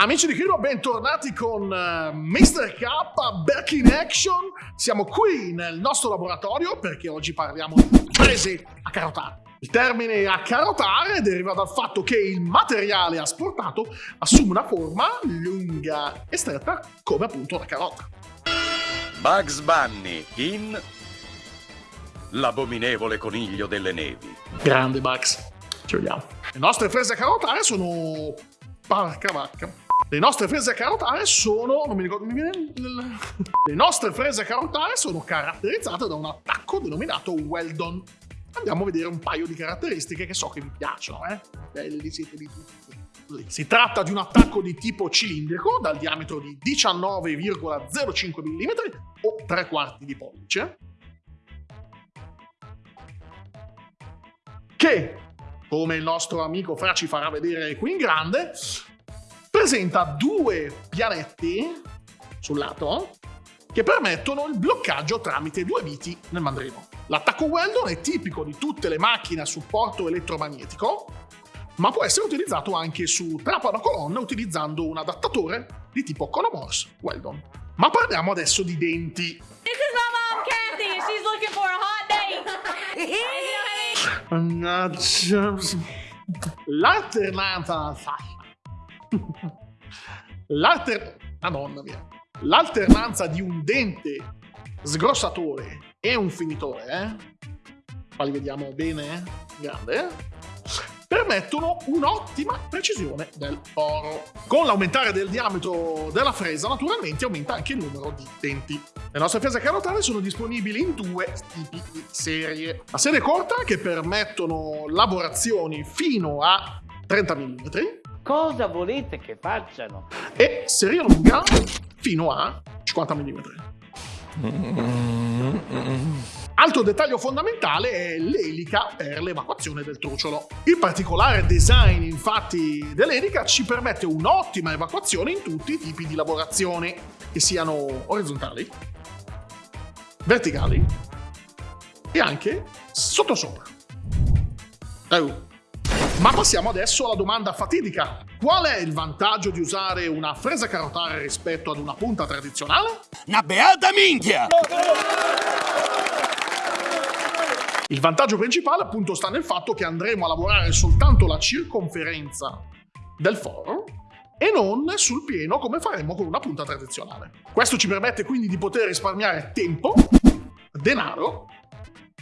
Amici di Kino, bentornati con uh, Mr. K Back in Action. Siamo qui nel nostro laboratorio perché oggi parliamo di prese a carotare. Il termine a carotare deriva dal fatto che il materiale asportato assume una forma lunga e stretta come appunto la carota. Bugs Bunny in L'abominevole coniglio delle nevi. Grande Bugs, ci vediamo. Le nostre frese a carotare sono... Parca vacca le nostre frese carotare sono, non mi ricordo, mi viene, le nostre frese carotare sono caratterizzate da un attacco denominato Weldon. Andiamo a vedere un paio di caratteristiche che so che vi piacciono, eh? Belli siete di tutti. Si tratta di un attacco di tipo cilindrico dal diametro di 19,05 mm o 3 quarti di pollice che, come il nostro amico Fra ci farà vedere qui in grande, presenta due pianetti sul lato che permettono il bloccaggio tramite due viti nel mandrino. L'attacco Weldon è tipico di tutte le macchine a supporto elettromagnetico, ma può essere utilizzato anche su trapano colonna utilizzando un adattatore di tipo Conomorse Weldon. Ma parliamo adesso di denti. This is L'alter... Madonna mia. L'alternanza di un dente sgrossatore e un finitore, eh? Qua li vediamo bene, eh? grande, eh? permettono un'ottima precisione del poro. Con l'aumentare del diametro della fresa, naturalmente aumenta anche il numero di denti. Le nostre frese carotane sono disponibili in due tipi di serie. La serie corta, che permettono lavorazioni fino a 30 mm, Cosa volete che facciano? E serie lunga fino a 50 mm. Altro dettaglio fondamentale è l'elica per l'evacuazione del truciolo. Il particolare design infatti dell'elica ci permette un'ottima evacuazione in tutti i tipi di lavorazioni, che siano orizzontali, verticali e anche sottosopra. Uh. Ma passiamo adesso alla domanda fatidica. Qual è il vantaggio di usare una fresa carotare rispetto ad una punta tradizionale? Una beata minchia! Il vantaggio principale appunto sta nel fatto che andremo a lavorare soltanto la circonferenza del foro e non sul pieno come faremmo con una punta tradizionale. Questo ci permette quindi di poter risparmiare tempo, denaro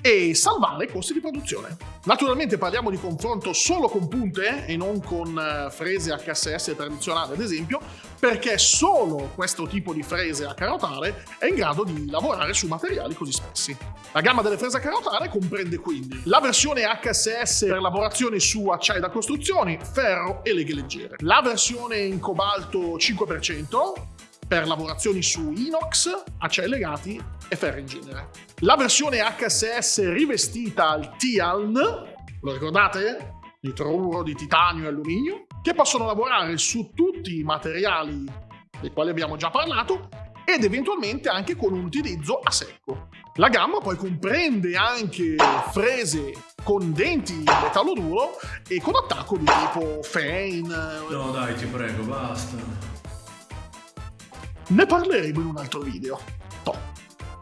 e salvare i costi di produzione. Naturalmente parliamo di confronto solo con punte e non con eh, frese HSS tradizionali ad esempio, perché solo questo tipo di frese a carotare è in grado di lavorare su materiali così spessi. La gamma delle frese a carotare comprende quindi la versione HSS per lavorazioni su acciai da costruzioni, ferro e leghe leggere, la versione in cobalto 5%, per lavorazioni su inox, acciai legati e ferro in genere. La versione HSS rivestita al TIALN, lo ricordate? Nitruro di titanio e alluminio, che possono lavorare su tutti i materiali dei quali abbiamo già parlato ed eventualmente anche con un utilizzo a secco. La gamma poi comprende anche frese con denti in metallo duro e con attacco di tipo Fein. No dai, ti prego, basta. Ne parleremo in un altro video. Top.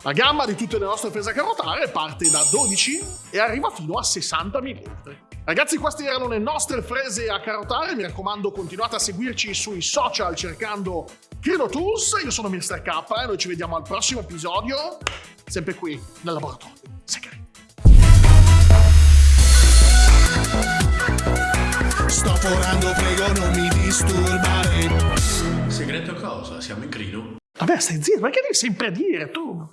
La gamma di tutte le nostre prese a carotare parte da 12 e arriva fino a 60 mm. Ragazzi, queste erano le nostre frese a carotare. Mi raccomando, continuate a seguirci sui social cercando Krino Tools. Io sono Mr. K e noi ci vediamo al prossimo episodio, sempre qui nel laboratorio segreto. Sto forando, prego, non mi disturbare. Segreto cosa? Siamo in crino? Vabbè, stai zitto, perché devi sempre dire tu?